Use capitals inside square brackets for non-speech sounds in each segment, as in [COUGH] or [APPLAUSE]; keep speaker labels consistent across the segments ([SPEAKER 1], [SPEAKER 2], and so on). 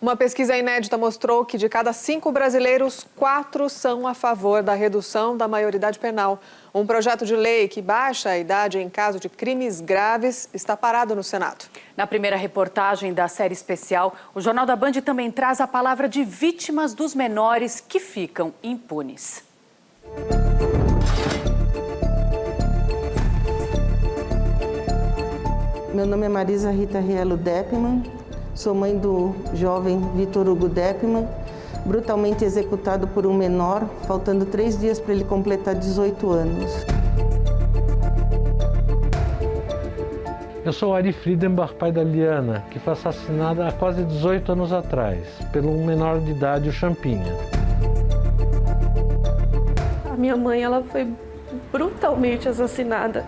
[SPEAKER 1] Uma pesquisa inédita mostrou que de cada cinco brasileiros, quatro são a favor da redução da maioridade penal. Um projeto de lei que baixa a idade em caso de crimes graves está parado no Senado.
[SPEAKER 2] Na primeira reportagem da série especial, o Jornal da Band também traz a palavra de vítimas dos menores que ficam impunes.
[SPEAKER 3] Meu nome é Marisa Rita Rielo Deppman, Sou mãe do jovem Vitor Hugo Deppman, brutalmente executado por um menor, faltando três dias para ele completar 18 anos.
[SPEAKER 4] Eu sou Ari Friedenbach, pai da Liana, que foi assassinada há quase 18 anos atrás, pelo um menor de idade, o Champinha.
[SPEAKER 5] A minha mãe ela foi brutalmente assassinada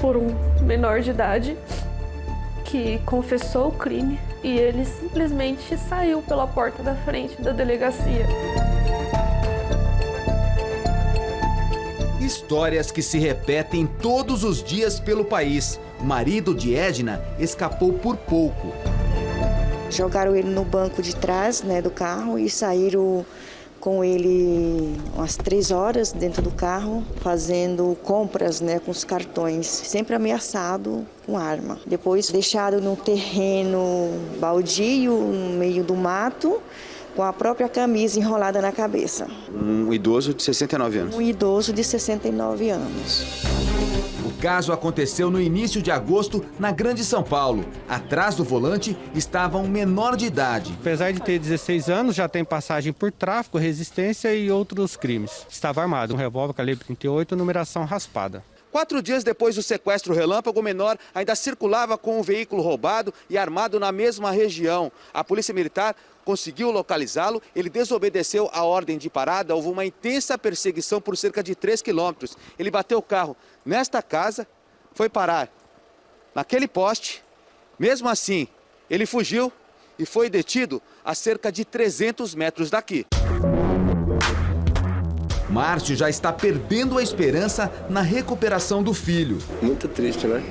[SPEAKER 5] por um menor de idade que confessou o crime e ele simplesmente saiu pela porta da frente da delegacia.
[SPEAKER 6] Histórias que se repetem todos os dias pelo país. O marido de Edna escapou por pouco.
[SPEAKER 7] Jogaram ele no banco de trás né, do carro e saíram com ele umas três horas dentro do carro, fazendo compras né, com os cartões, sempre ameaçado com arma. Depois deixado no terreno baldio, no meio do mato, com a própria camisa enrolada na cabeça.
[SPEAKER 6] Um idoso de 69 anos?
[SPEAKER 7] Um idoso de 69 anos
[SPEAKER 6] caso aconteceu no início de agosto na Grande São Paulo. Atrás do volante estava um menor de idade.
[SPEAKER 8] Apesar de ter 16 anos, já tem passagem por tráfico, resistência e outros crimes. Estava armado, um revólver calibre 38, numeração raspada.
[SPEAKER 6] Quatro dias depois do sequestro relâmpago, o menor ainda circulava com o um veículo roubado e armado na mesma região. A polícia militar conseguiu localizá-lo, ele desobedeceu a ordem de parada, houve uma intensa perseguição por cerca de 3 quilômetros. Ele bateu o carro nesta casa, foi parar naquele poste, mesmo assim, ele fugiu e foi detido a cerca de 300 metros daqui. Márcio já está perdendo a esperança na recuperação do filho.
[SPEAKER 9] Muito triste, né?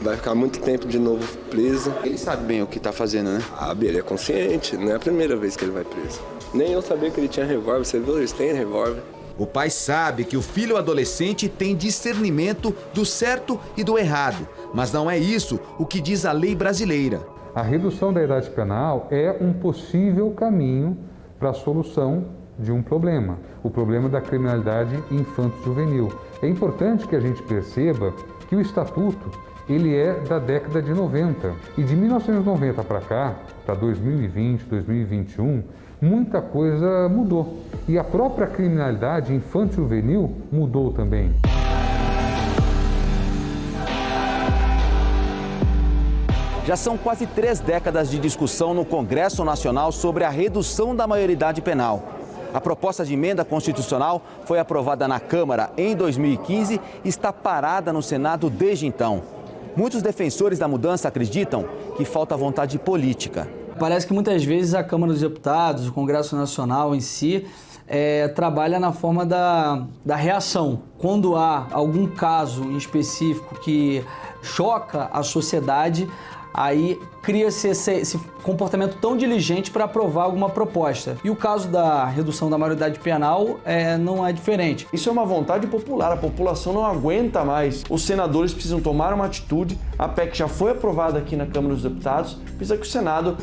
[SPEAKER 9] vai ficar muito tempo de novo preso.
[SPEAKER 6] Ele sabe bem o que está fazendo, né?
[SPEAKER 9] Ah, ele é consciente, não é a primeira vez que ele vai preso. Nem eu sabia que ele tinha revólver, você viu? Eles têm revólver.
[SPEAKER 6] O pai sabe que o filho adolescente tem discernimento do certo e do errado, mas não é isso o que diz a lei brasileira.
[SPEAKER 10] A redução da idade penal é um possível caminho para a solução de um problema, o problema da criminalidade infanto-juvenil. É importante que a gente perceba que o Estatuto ele é da década de 90. E de 1990 para cá, para 2020, 2021, muita coisa mudou. E a própria criminalidade infanto-juvenil mudou também.
[SPEAKER 6] Já são quase três décadas de discussão no Congresso Nacional sobre a redução da maioridade penal. A proposta de emenda constitucional foi aprovada na Câmara em 2015 e está parada no Senado desde então. Muitos defensores da mudança acreditam que falta vontade política.
[SPEAKER 11] Parece que muitas vezes a Câmara dos Deputados, o Congresso Nacional em si, é, trabalha na forma da, da reação. Quando há algum caso em específico que choca a sociedade, aí cria-se esse, esse, comportamento tão diligente para aprovar alguma proposta. E o caso da redução da maioridade penal é, não é diferente.
[SPEAKER 12] Isso é uma vontade popular, a população não aguenta mais. Os senadores precisam tomar uma atitude, a PEC já foi aprovada aqui na Câmara dos Deputados, precisa que o Senado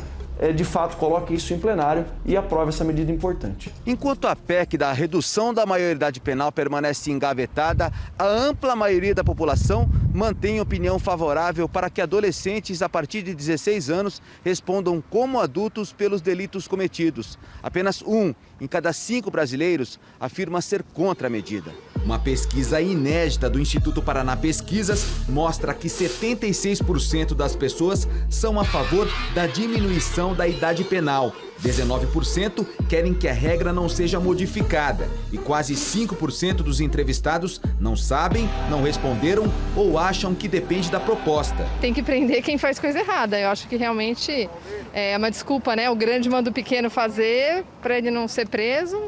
[SPEAKER 12] de fato coloque isso em plenário e aprove essa medida importante.
[SPEAKER 6] Enquanto a PEC da redução da maioridade penal permanece engavetada, a ampla maioria da população mantém opinião favorável para que adolescentes a partir de 16 anos respondam como adultos pelos delitos cometidos. Apenas um em cada cinco brasileiros afirma ser contra a medida. Uma pesquisa inédita do Instituto Paraná Pesquisas mostra que 76% das pessoas são a favor da diminuição da idade penal. 19% querem que a regra não seja modificada e quase 5% dos entrevistados não sabem, não responderam ou acham que depende da proposta.
[SPEAKER 13] Tem que prender quem faz coisa errada. Eu acho que realmente é uma desculpa, né? O grande manda o pequeno fazer para ele não ser preso.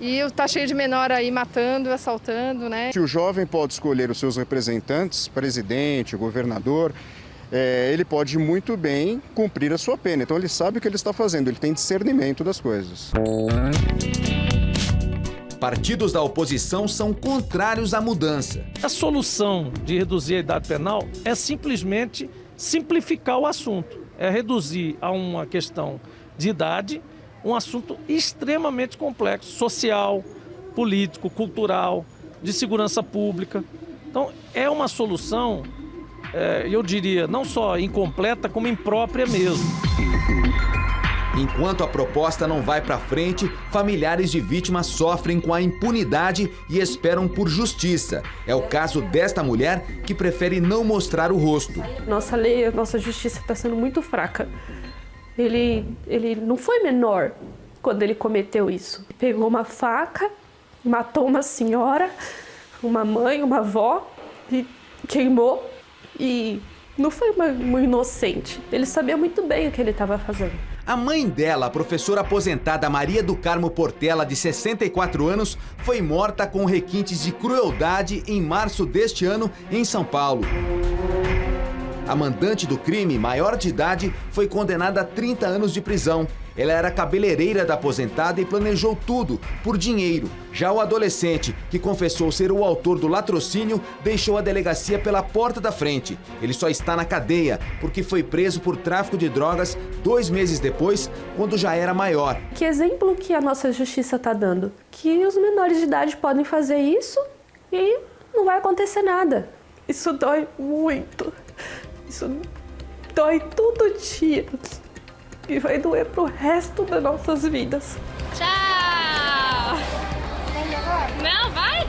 [SPEAKER 13] E está cheio de menor aí matando, assaltando, né?
[SPEAKER 14] Se o jovem pode escolher os seus representantes, presidente, governador, é, ele pode muito bem cumprir a sua pena. Então ele sabe o que ele está fazendo, ele tem discernimento das coisas.
[SPEAKER 6] Partidos da oposição são contrários à mudança.
[SPEAKER 15] A solução de reduzir a idade penal é simplesmente simplificar o assunto. É reduzir a uma questão de idade, um assunto extremamente complexo, social, político, cultural, de segurança pública. Então, é uma solução, é, eu diria, não só incompleta, como imprópria mesmo.
[SPEAKER 6] Enquanto a proposta não vai para frente, familiares de vítimas sofrem com a impunidade e esperam por justiça. É o caso desta mulher que prefere não mostrar o rosto.
[SPEAKER 5] Nossa lei, nossa justiça está sendo muito fraca. Ele, ele não foi menor quando ele cometeu isso. Pegou uma faca, matou uma senhora, uma mãe, uma avó e queimou. E não foi uma, uma inocente. Ele sabia muito bem o que ele estava fazendo.
[SPEAKER 6] A mãe dela, a professora aposentada Maria do Carmo Portela, de 64 anos, foi morta com requintes de crueldade em março deste ano em São Paulo. A mandante do crime, maior de idade, foi condenada a 30 anos de prisão. Ela era cabeleireira da aposentada e planejou tudo, por dinheiro. Já o adolescente, que confessou ser o autor do latrocínio, deixou a delegacia pela porta da frente. Ele só está na cadeia, porque foi preso por tráfico de drogas dois meses depois, quando já era maior.
[SPEAKER 5] Que exemplo que a nossa justiça está dando? Que os menores de idade podem fazer isso e não vai acontecer nada. Isso dói muito. Isso dói todo dia e vai doer pro resto das nossas vidas.
[SPEAKER 16] Tchau! Não, vai!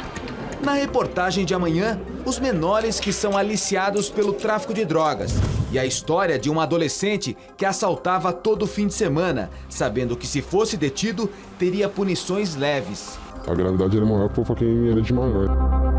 [SPEAKER 16] [LAUGHS]
[SPEAKER 6] Na reportagem de amanhã, os menores que são aliciados pelo tráfico de drogas e a história de um adolescente que assaltava todo fim de semana, sabendo que se fosse detido, teria punições leves.
[SPEAKER 17] A gravidade era maior por quem era de maior.